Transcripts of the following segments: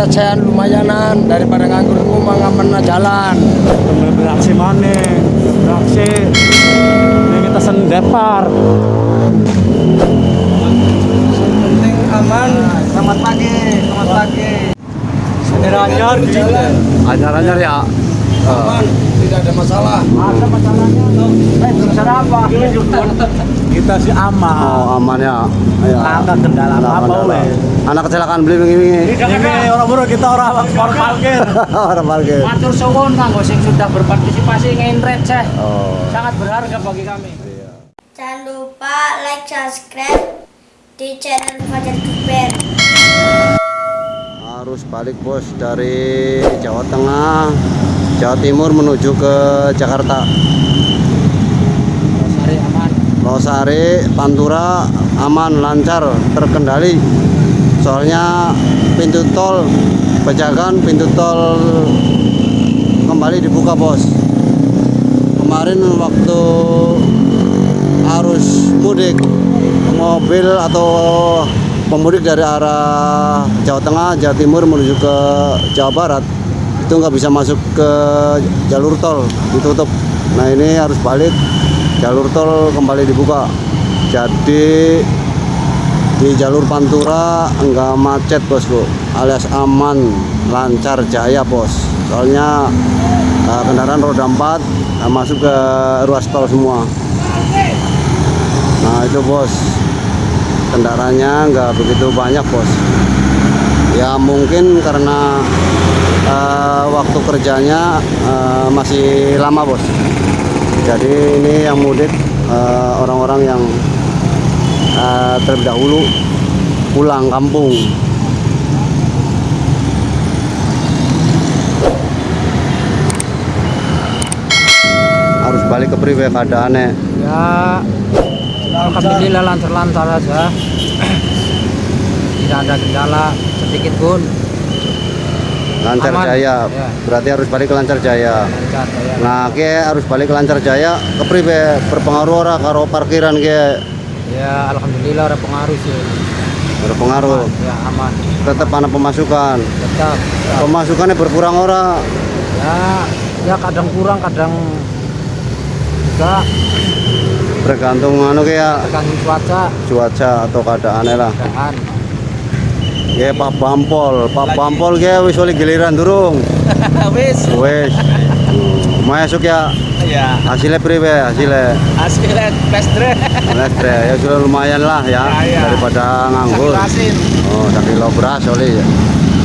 recehan lumayanan daripada nganggur rumah ngamen jalan. beraksi mana beraksi ini kita sendepar Penting aman. Selamat pagi, selamat pagi. anyar Anyar-anyar ya. Aman, tidak ada masalah. ada masalahnya eh belum apa kita sih aman Oh, aman ya. Ya. Langkah kendala apa kendala. oleh Anak kecelakaan beli wingi-wingi. ini orang buru kita orang orang parkir Orang parkir. Matur suwun kanggo sing sudah berpartisipasi ngenret Ceh. Oh. Sangat berharga bagi kami. Jangan lupa like, subscribe di channel Fajar Kuper. Harus balik bos dari Jawa Tengah, Jawa Timur menuju ke Jakarta. Sari aman. Losari, Pantura aman, lancar, terkendali. Soalnya pintu tol Pejagan pintu tol kembali dibuka bos. Kemarin waktu arus mudik mobil atau pemudik dari arah Jawa Tengah, Jawa Timur menuju ke Jawa Barat itu nggak bisa masuk ke jalur tol ditutup. Nah ini harus balik jalur tol kembali dibuka. Jadi di jalur Pantura enggak macet bosku, alias aman, lancar, jaya bos. Soalnya eh, kendaraan roda 4 eh, masuk ke ruas tol semua. Nah itu bos, kendaraannya nggak begitu banyak bos. Ya mungkin karena eh, waktu kerjanya eh, masih lama bos. Jadi ini yang mudik eh, orang-orang yang eh, terlebih dahulu pulang kampung. Harus balik ke priwe keadaannya. Ya Alhamdulillah lancar-lancar aja. Tidak ada kendala sedikit pun. Lancar Aman. Jaya. Ya. Berarti harus balik ke Lancar Jaya. Lancar ya. Nah, ke harus balik ke Lancar Jaya ke priwe berpengaruh ora karo parkiran ke Ya alhamdulillah ada pengaruh sih. berpengaruh. Ya aman. Tetap ada pemasukan. Tetap. Ya, Pemasukannya berkurang ora. ya, ya kadang kurang kadang juga Bergantung anu ke ya tergantung cuaca cuaca atau keadaannya lah. keadaan. Ya Pak Bampol, Pak Bampol ke wis oleh giliran durung. Wis. Wis. Hmm, Masuk ya Ya. hasilnya priwe hasilnya. Hasilnya pestre. Lestre ya sudah lumayan lah ya, Ya, ya. daripada nganggur. Oh, sakit lo beras oleh ya.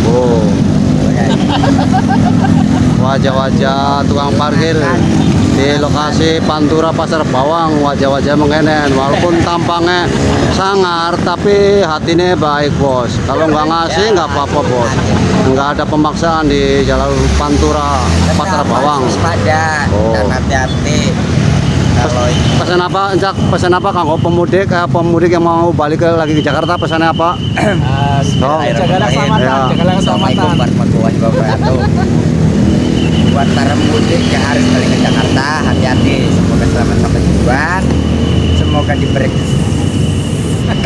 Oh. Wajah-wajah tukang parkir di lokasi Pantura Pasar Bawang. Wajah-wajah mengenen walaupun tampangnya sangar tapi hatinya baik bos. Kalau nggak ngasih nggak apa-apa bos. Nggak ada pemaksaan di jalan Pantura Pasar Bawang. Oh. dan hati-hati. Pesan apa Encak pesan apa kang? Pemudik eh, pemudik yang mau balik ke, lagi ke Jakarta pesannya apa? Oh. Jagalah keselamatan, Ya. jagalah Assalamualaikum warahmatullahi wabarakatuh buat para pemudik yang harus balik ke Jakarta hati-hati. Semoga selamat sampai tujuan. Semoga diberi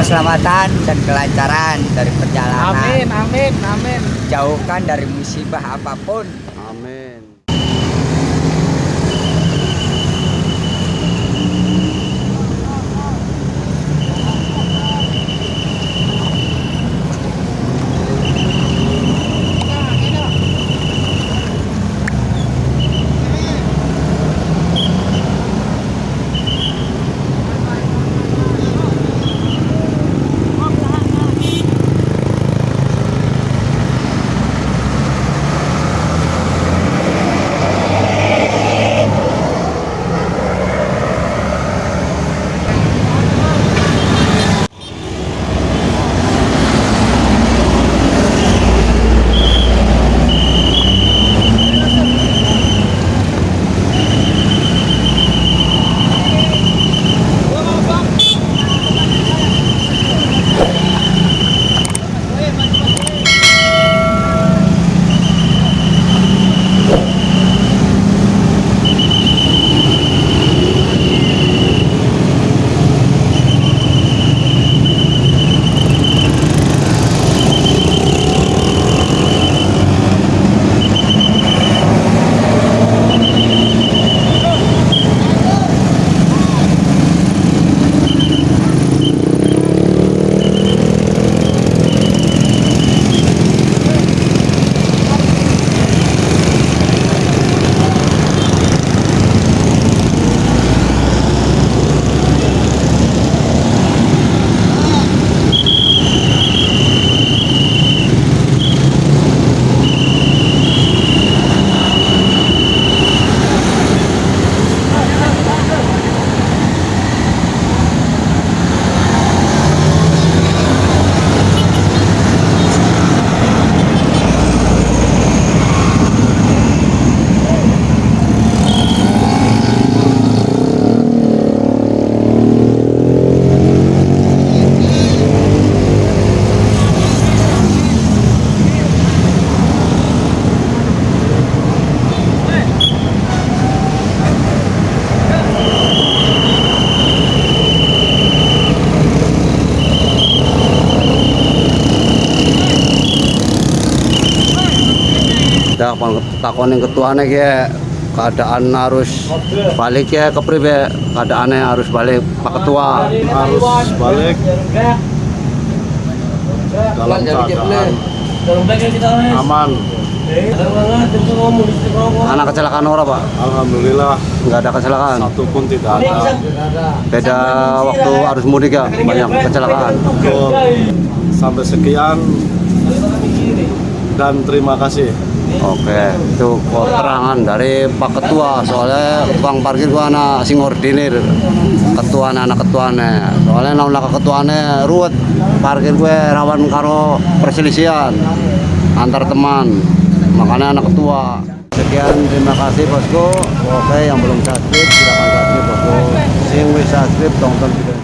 keselamatan dan kelancaran dari perjalanan. Amin, amin, amin. jauhkan dari musibah apa pun takon takon yang ketuanya kayak keadaan harus balik ya ke pribe keadaannya harus balik pak ketua. Harus balik. Dalam keadaan aman. Anak kecelakaan orang pak? Alhamdulillah. Nggak ada kecelakaan? Satu pun tidak ada. beda waktu arus mudik ya banyak kecelakaan. Betul. sampai sekian. Dan terima kasih oke itu keterangan dari pak ketua. Soalnya bang parkir gua anak sing ordinir ketuanya anak ketuanya soalnya namun ketuanya ruwet. Parkir gue rawan karo perselisihan antar teman. Makanya anak ketua. Sekian terima kasih bosku. Oke yang belum subscribe silakan subscribe bosku. Sing wis subscribe tonton video